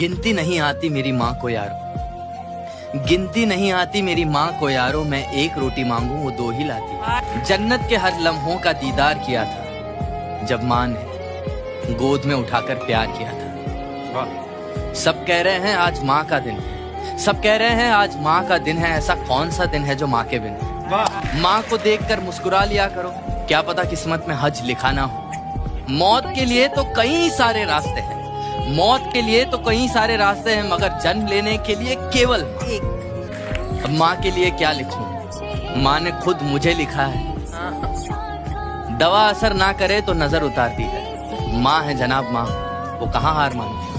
गिनती नहीं आती मेरी माँ को यारो। गिनती नहीं आती मेरी माँ को यारो, मैं एक रोटी मांगू, वो दो ही लाती। जन्नत के हर लम्हों का दीदार किया था, जब माँ ने गोद में उठाकर प्यार किया था। सब कह रहे हैं आज माँ का दिन है। सब कह रहे हैं आज माँ का दिन है, ऐसा कौन सा दिन है जो माँ के बिन? माँ को देखकर मुस्कुरा लिया करो। क्या पता किस्मत में हज लिखा ना हो। मौत के लिए तो कई सारे रास्ते हैं। मौत के लिए तो कई सारे रास्ते हैं मगर जन्म लेने के लिए केवल एक। अब माँ के लिए क्या लिखूं? माँ ने खुद मुझे लिखा है। दवा असर ना करे तो नज़र उतारती है। माँ है जनाब माँ वो कहाँ हार मानती